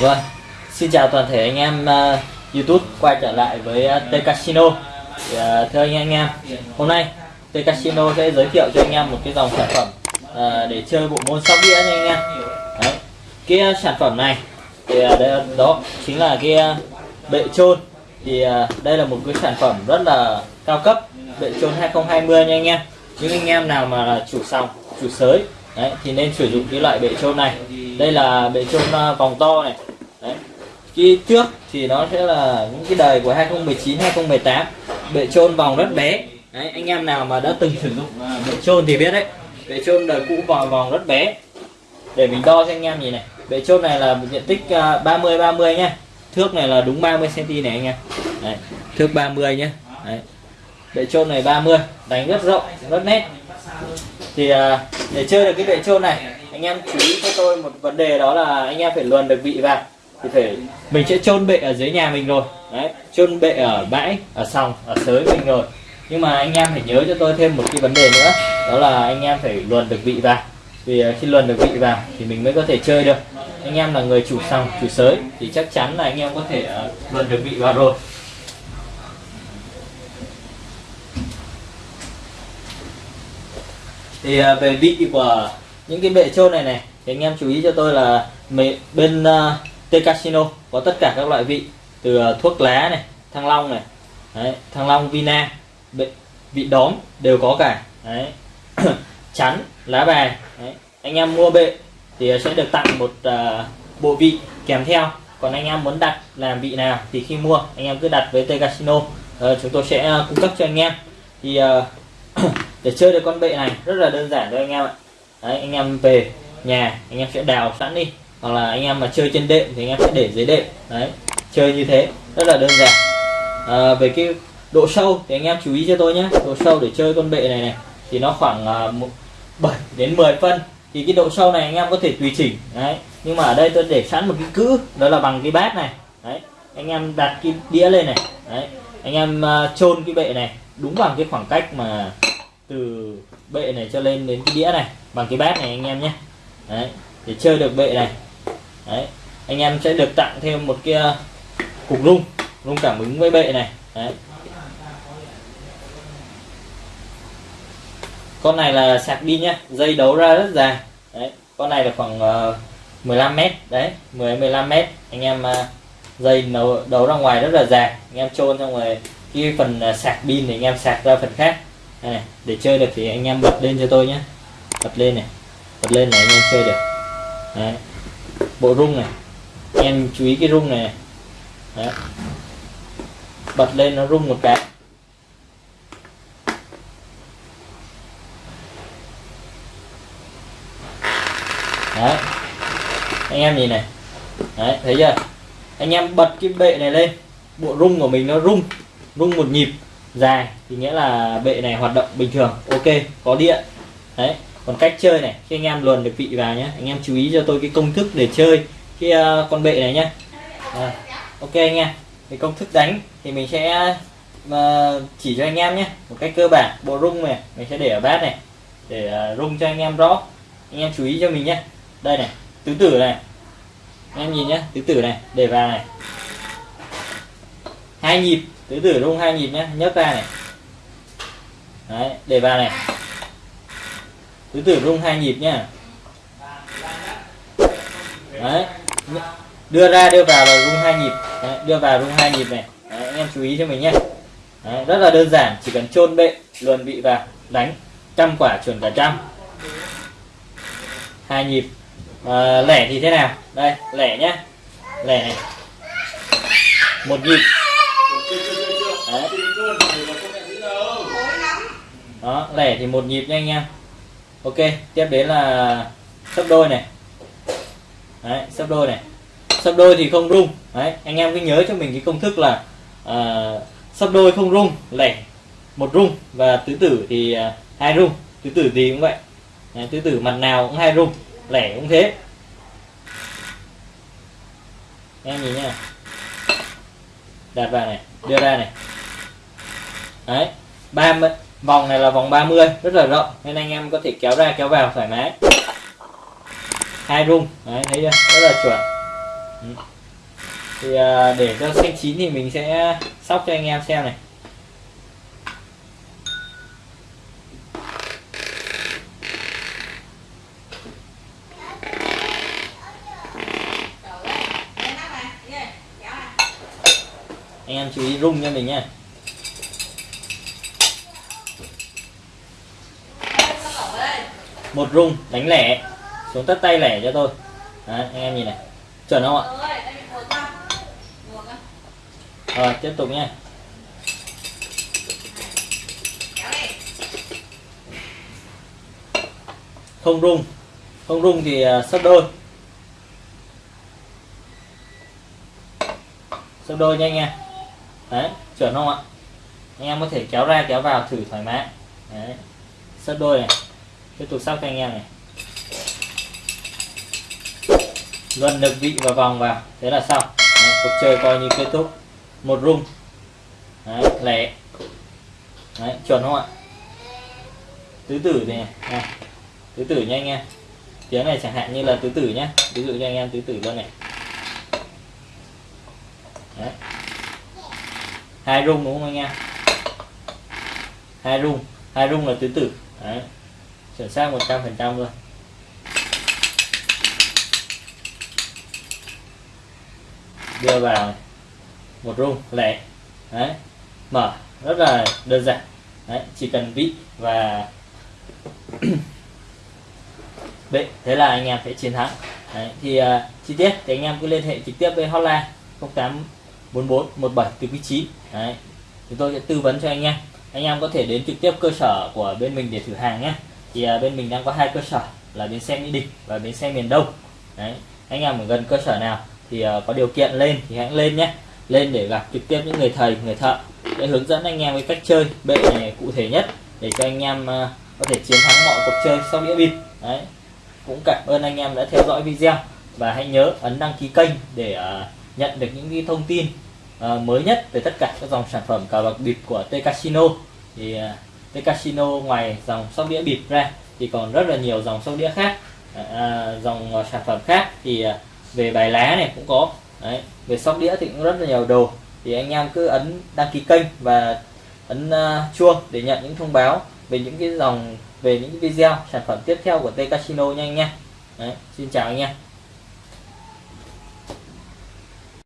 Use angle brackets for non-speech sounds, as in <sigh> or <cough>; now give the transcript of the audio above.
Vâng, xin chào toàn thể anh em uh, YouTube quay trở lại với uh, T Casino. Thì, uh, thưa anh, anh em, hôm nay T Casino sẽ giới thiệu cho anh em một cái dòng sản phẩm uh, để chơi bộ môn sóc đĩa nha anh em. Đấy. Cái uh, sản phẩm này thì uh, đây, đó chính là cái uh, bệ trôn. Thì uh, đây là một cái sản phẩm rất là cao cấp, bệ trôn 2020 nha anh em. Những anh em nào mà là chủ sòng, chủ sới Đấy, thì nên sử dụng cái loại bệ trôn này. Đây là bệ trôn à, vòng to này. Đấy. Cái trước thì nó sẽ là những cái đời của 2019 2018 bệ trôn vòng rất bé. Đấy, anh em nào mà đã từng sử dụng à, bệ trôn thì biết đấy. Bệ trôn đời cũ vòng vòng rất bé. Để mình đo cho anh em nhìn này. Bệ trôn này là diện tích à, 30 30 nhá. Thước này là đúng 30 cm này anh em. Đấy, thước 30 nhé đấy bệ trôn này 30 đánh rất rộng, rất nét. Thì à, để chơi được cái bệ trôn này, anh em chú ý cho tôi một vấn đề đó là anh em phải luồn được vị vào. Thì phải, mình sẽ trôn bệ ở dưới nhà mình rồi. Đấy, trôn bệ ở bãi, ở sòng, ở sới mình rồi. Nhưng mà anh em phải nhớ cho tôi thêm một cái vấn đề nữa, đó là anh em phải luồn được vị vào. Vì à, khi luồn được vị vào thì mình mới có thể chơi được. Anh em là người chủ sòng, chủ sới, thì chắc chắn là anh em có thể à, luồn được vị vào rồi. Thì uh, về vị của những cái bệ trôn này này thì anh em chú ý cho tôi là bên à, uh, T Casino có tất cả các loại vị từ uh, thuốc lá này thăng long này đấy, thăng long vina bệ, vị đóm đều có cả đấy <coughs> chắn lá bài đấy. anh em mua bệ thì sẽ được tặng một uh, bộ vị kèm theo. Còn anh em muốn đặt làm vị nào thì khi mua anh em cứ đặt với T Casino. Uh, chúng tôi sẽ uh, cung cấp cho anh em. Thì uh, để chơi được con bệ này rất là đơn giản thôi anh em ạ. Đấy, anh em về nhà anh em sẽ đào sẵn đi. Hoặc là anh em mà chơi trên đệm thì anh em sẽ để dưới đệm. Đấy chơi như thế rất là đơn giản. À, về cái độ sâu thì anh em chú ý cho tôi nhé độ sâu để chơi con bệ này này thì nó khoảng à, uh, 7 đến 10 phân. Thì cái độ sâu này anh em có thể tùy chỉnh đấy. Nhưng mà ở đây tôi để sẵn một cái cữ đó là bằng cái bát này. Đấy anh em đặt cái đĩa lên này. Đấy anh em uh, chôn cái bệ này đúng bằng cái khoảng cách mà từ bệ này cho lên đến cái đĩa này bằng cái bát này anh em nhé. Đấy để chơi được bệ này. Đấy anh em sẽ được tặng thêm một cái ờ, cục rung rung cảm ứng với bệ này. Đấy. Con này là sạc pin nhá dây đấu ra rất dài. Đấy con này là khoảng ờ, uh, 15 mét. Đấy 10 15 mét. Anh em uh, dây đấu, đấu ra ngoài rất là dài. Anh em chôn xong rồi cái phần uh, sạc pin thì anh em sạc ra phần khác đây này, để chơi được thì anh em bật lên cho tôi nhé. Bật lên này, bật lên này anh em chơi được. Đấy. bộ rung này anh em chú ý cái rung này. Đấy. bật lên nó rung một cái. Đấy. Anh em nhìn này. Đấy, thấy chưa? Anh em bật cái bệ này lên. Bộ rung của mình nó rung rung một nhịp dài thì nghĩa là bệ này hoạt động bình thường ok có điện. Đấy còn cách chơi này khi anh em luồn được vị vào nhé anh em chú ý cho tôi cái công thức để chơi cái uh, con bệ này nhé à, ờ, ok anh em cái công thức đánh thì mình sẽ uh, chỉ cho anh em nhé một cách cơ bản bộ rung này mình sẽ để ở bát này để uh, rung cho anh em rõ. Anh em chú ý cho mình nhé đây này tứ tử này anh em nhìn nhé tứ tử này để vào này hai nhịp tứ tử rung hai nhịp nhé nhấc ra này. Đấy để vào này. Tứ tử rung hai nhịp nhá. Đấy đưa ra đưa vào và rung hai nhịp. Đấy, đưa vào rung hai nhịp này. Đấy, anh em chú ý cho mình nhé đấy, rất là đơn giản chỉ cần chôn bệ luồn vị vào đánh trăm quả chuẩn cả trăm. Hai nhịp. À, lẻ thì thế nào? Đây lẻ nhá. Lẻ này. Một nhịp. Đó lẻ thì một nhịp nha anh em. Ok tiếp đến là sấp đôi này. Đấy sấp đôi này. Sấp đôi thì không rung. Đấy anh em cứ nhớ cho mình cái công thức là à, sấp đôi không rung lẻ một rung và tứ tử thì à, hai rung. Tứ tử gì cũng vậy. Đấy, tứ tử mặt nào cũng hai rung lẻ cũng thế. Em nhìn nha đặt vào này đưa ra này đấy ba vòng này là vòng 30 rất là rộng nên anh em có thể kéo ra kéo vào thoải mái. Hai rung đấy thấy chưa? Rất là chuẩn. Thì à, để cho xanh chín thì mình sẽ sóc cho anh em xem này. Anh em chú ý rung cho mình nha. Một rung đánh lẻ. Xuống tất tay lẻ cho tôi. Đấy, anh em nhìn này. Chuẩn không ạ? Rồi tiếp tục nha không rung. Không rung thì uh, sấp đôi. Sấp đôi nha. Anh em đấy chuẩn không ạ? Anh em có thể kéo ra kéo vào thử thoải mái. Đấy sấp đôi này tiếp tục sóc cho anh em này. Luân được vị và vòng vào thế là xong. Đấy, cuộc chơi coi như kết thúc. Một rung đấy, lẻ. Đấy, chuẩn không ạ? Tứ tử này, này tứ tử nha anh em. Tiếng này chẳng hạn như là tứ tử nhé ví dụ cho anh em tứ tử luôn này. Đấy. hai rung đúng không anh em? Hai rung hai rung là tứ tử. Đấy chuẩn xác 100 phần trăm luôn. Đưa vào một rung lẻ. Đấy. Mở rất là đơn giản. Đấy chỉ cần vị và <coughs> bệ. Thế là anh em sẽ chiến thắng. Đấy, thì uh, chi tiết thì anh em cứ liên hệ trực tiếp với hotline 0844 17 từ vị trí đấy chúng tôi sẽ tư vấn cho anh em. Anh em có thể đến trực tiếp cơ sở của bên mình để thử hàng nhé thì à, bên mình đang có hai cơ sở là bến xe mỹ đình và bến xe miền đông. Đấy anh em ở gần cơ sở nào thì à, có điều kiện lên thì hãy lên nhé. Lên để gặp trực tiếp những người thầy người thợ. Để hướng dẫn anh em cái cách chơi bệ này cụ thể nhất để cho anh em à, có thể chiến thắng mọi cuộc chơi sau đĩa bịp. Đấy cũng cảm ơn anh em đã theo dõi video và hãy nhớ ấn đăng ký kênh để à, nhận được những cái thông tin à, mới nhất về tất cả các dòng sản phẩm cờ bạc bịp của T Casino. Thì à, cái Casino ngoài dòng sóc đĩa bịp ra thì còn rất là nhiều dòng sóc đĩa khác à, à dòng à, sản phẩm khác thì à, về bài lá này cũng có Đấy. về sóc đĩa thì cũng rất là nhiều đồ thì anh em cứ ấn đăng ký kênh và ấn uh, chuông để nhận những thông báo về những cái dòng về những cái video sản phẩm tiếp theo của T Casino nha anh Đấy. xin chào anh em